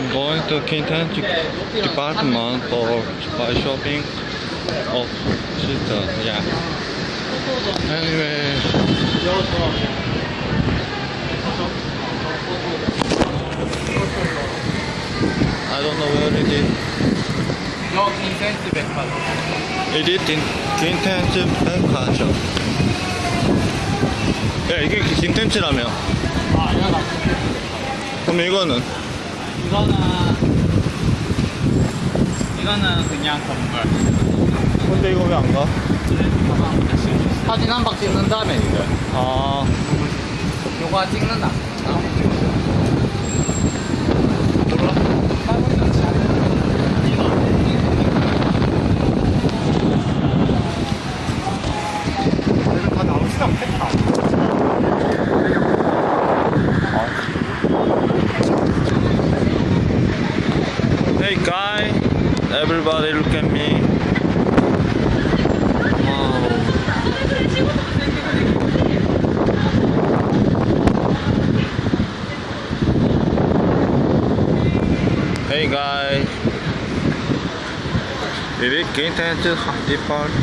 I'm going to Kintan department for buy shopping. Oh, shit, uh, yeah. Anyway. I don't know where it is. 인센트 백화점. It is in 킨텐츠 백화점. 야, 이게 킨텐츠라며. 아, 이거 나. 그럼 이거는? 이거는 이거는 그냥 건물. 근데 이거 왜 안 가? 사진 한 박 찍는 다음에 이거. 아, 요거 찍는다. 다 나오시다 팩타. Hey guy, everybody look at me. Hey guys, 이게 괜찮지? 이빨